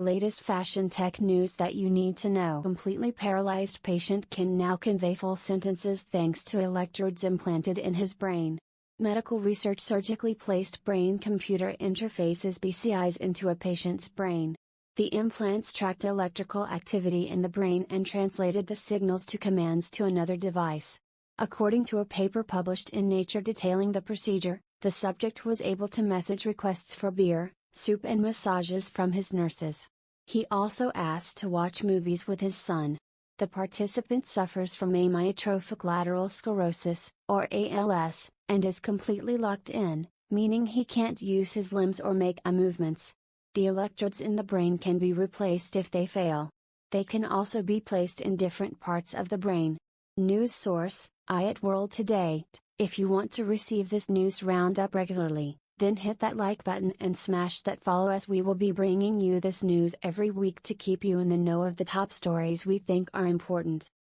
Latest fashion tech news that you need to know. Completely paralyzed patient can now convey full sentences thanks to electrodes implanted in his brain. Medical research surgically placed brain computer interfaces BCIs into a patient's brain. The implants tracked electrical activity in the brain and translated the signals to commands to another device. According to a paper published in Nature detailing the procedure, the subject was able to message requests for beer, soup and massages from his nurses. He also asked to watch movies with his son. The participant suffers from amyotrophic lateral sclerosis, or ALS, and is completely locked in, meaning he can't use his limbs or make a movements. The electrodes in the brain can be replaced if they fail. They can also be placed in different parts of the brain. News source, IoT World Today. If you want to receive this news roundup regularly, then hit that like button and smash that follow as we will be bringing you this news every week to keep you in the know of the top stories we think are important.